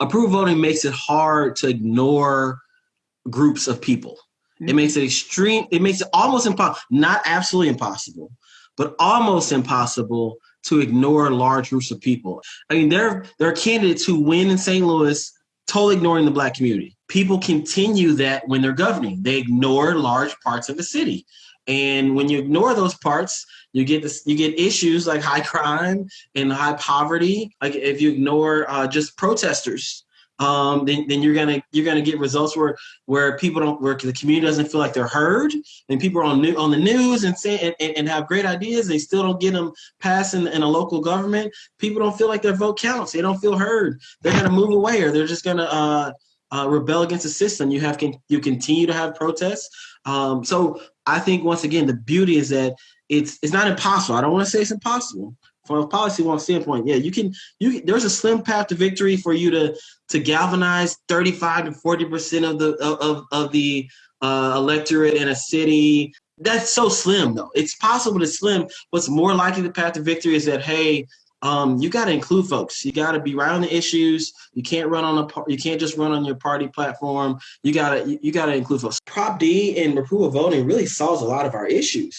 approval voting makes it hard to ignore groups of people. Mm-hmm. It makes it extreme. It makes it almost impossible, not absolutely impossible, but almost impossible to ignore large groups of people. I mean, there there are candidates who win in St. Louis totally ignoring the black community. People continue that when they're governing. They ignore large parts of the city. And when you ignore those parts, you get this, you get issues like high crime and high poverty. Like if you ignore uh, just protesters, um, then, then you're gonna you're gonna get results where where people don't where the community doesn't feel like they're heard, and people are on new, on the news and say and, and have great ideas, they still don't get them passed in, in a local government. People don't feel like their vote counts. They don't feel heard. They're gonna move away, or they're just gonna uh, uh, rebel against the system. You have con- you continue to have protests. Um, so I think once again the beauty is that it's it's not impossible. I don't want to say it's impossible, from a policy one standpoint, yeah, you can you there's a slim path to victory for you to to galvanize 35 to 40 percent of the of of the uh, electorate in a city. That's so slim though. It's possible to slim. What's more likely the path to victory is that hey, um, you got to include folks. You got to be right on the issues. You can't run on a you can't just run on your party platform. You gotta you, you gotta include folks. Prop D and approval voting really solves a lot of our issues.